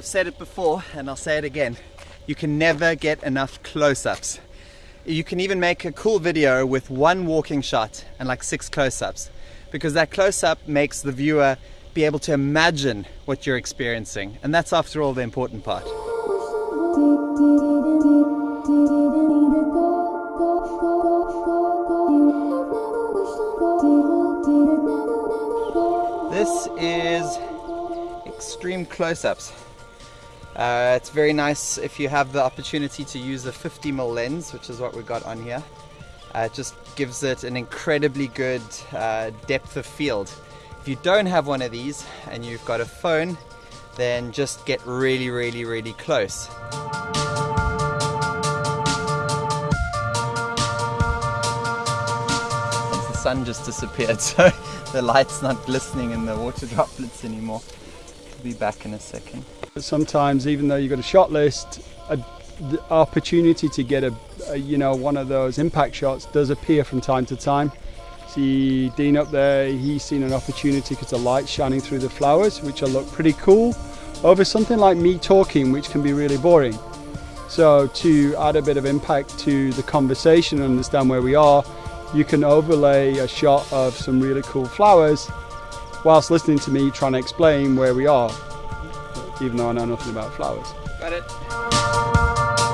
I've said it before and I'll say it again. You can never get enough close-ups. You can even make a cool video with one walking shot and like six close-ups because that close-up makes the viewer be able to imagine what you're experiencing. And that's after all the important part. This is extreme close-ups. Uh, it's very nice if you have the opportunity to use a 50mm lens, which is what we got on here. Uh, it just gives it an incredibly good uh, depth of field. If you don't have one of these and you've got a phone, then just get really, really, really close. the sun just disappeared, so the light's not glistening in the water droplets anymore. Be back in a second. Sometimes, even though you've got a shot list, a, the opportunity to get a, a, you know one of those impact shots does appear from time to time. See Dean up there, he's seen an opportunity because the light's shining through the flowers, which will look pretty cool, over something like me talking, which can be really boring. So to add a bit of impact to the conversation and understand where we are, you can overlay a shot of some really cool flowers whilst listening to me trying to explain where we are, even though I know nothing about flowers. Got it.